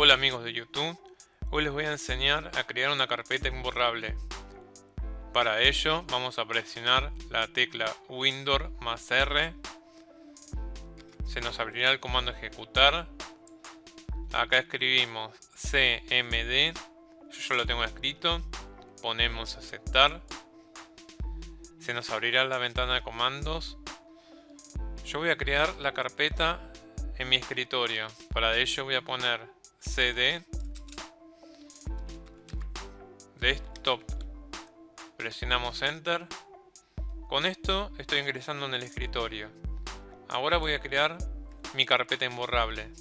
Hola amigos de YouTube, hoy les voy a enseñar a crear una carpeta imborrable. Para ello vamos a presionar la tecla Windows más R. Se nos abrirá el comando ejecutar. Acá escribimos CMD, yo lo tengo escrito. Ponemos aceptar. Se nos abrirá la ventana de comandos. Yo voy a crear la carpeta en mi escritorio. Para ello voy a poner cd desktop. Presionamos enter. Con esto estoy ingresando en el escritorio. Ahora voy a crear mi carpeta imborrable.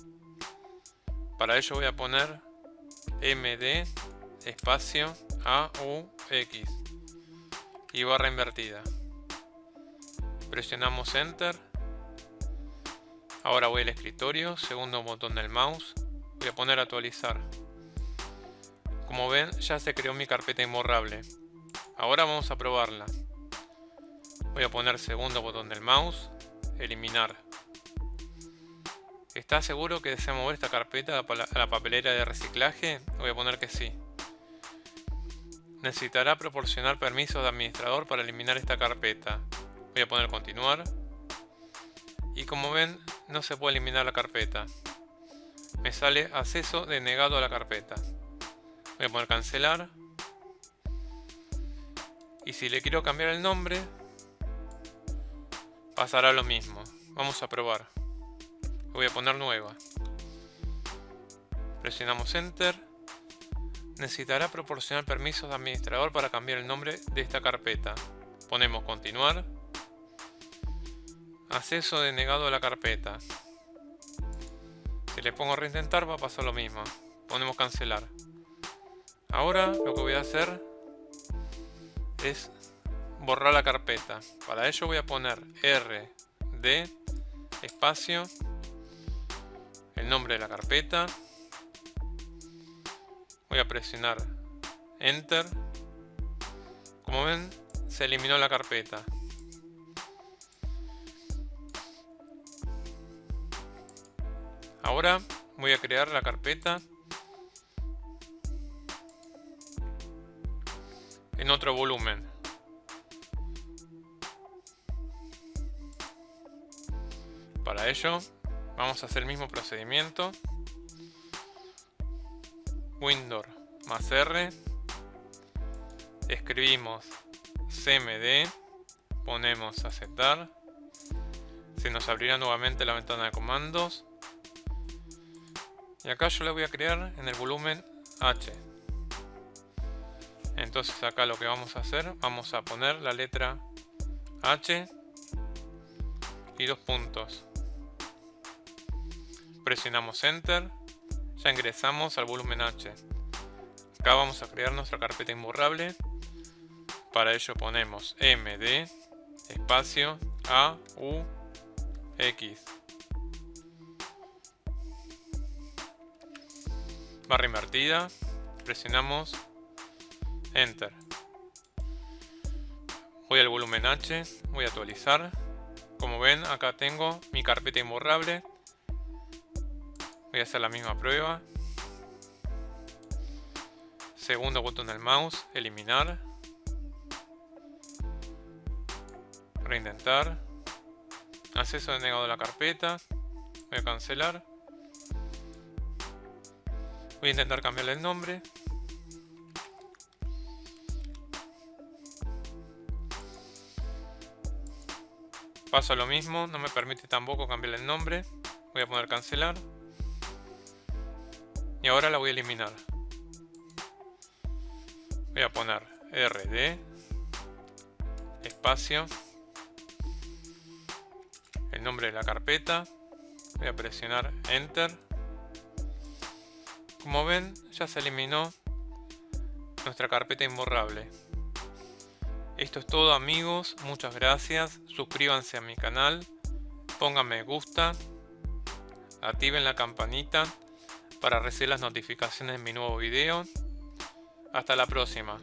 Para ello voy a poner md espacio aux y barra invertida. Presionamos enter Ahora voy al escritorio, segundo botón del mouse, voy a poner actualizar. Como ven, ya se creó mi carpeta imborrable. Ahora vamos a probarla. Voy a poner segundo botón del mouse, eliminar. ¿Está seguro que desea mover esta carpeta a la papelera de reciclaje? Voy a poner que sí. Necesitará proporcionar permisos de administrador para eliminar esta carpeta. Voy a poner continuar. Y como ven, no se puede eliminar la carpeta. Me sale acceso denegado a la carpeta. Voy a poner cancelar. Y si le quiero cambiar el nombre, pasará lo mismo. Vamos a probar. Voy a poner nueva. Presionamos Enter. Necesitará proporcionar permisos de administrador para cambiar el nombre de esta carpeta. Ponemos continuar. Acceso denegado a la carpeta. Si le pongo reintentar va a pasar lo mismo. Ponemos cancelar. Ahora lo que voy a hacer es borrar la carpeta. Para ello voy a poner R, D, espacio, el nombre de la carpeta. Voy a presionar Enter. Como ven, se eliminó la carpeta. Ahora voy a crear la carpeta en otro volumen. Para ello vamos a hacer el mismo procedimiento. Windows más R. Escribimos cmd. Ponemos aceptar. Se nos abrirá nuevamente la ventana de comandos y acá yo le voy a crear en el volumen H. Entonces acá lo que vamos a hacer, vamos a poner la letra H y dos puntos. Presionamos Enter, ya ingresamos al volumen H. Acá vamos a crear nuestra carpeta imborrable. Para ello ponemos MD espacio A U X. barra invertida, presionamos Enter. Voy al volumen H, voy a actualizar. Como ven, acá tengo mi carpeta imborrable. Voy a hacer la misma prueba. Segundo botón del mouse, eliminar. Reintentar. Acceso denegado a la carpeta. Voy a cancelar. Voy a intentar cambiarle el nombre. Pasa lo mismo, no me permite tampoco cambiarle el nombre. Voy a poner cancelar. Y ahora la voy a eliminar. Voy a poner RD espacio el nombre de la carpeta voy a presionar enter como ven, ya se eliminó nuestra carpeta imborrable. Esto es todo amigos, muchas gracias, suscríbanse a mi canal, pongan me gusta, activen la campanita para recibir las notificaciones de mi nuevo video. Hasta la próxima.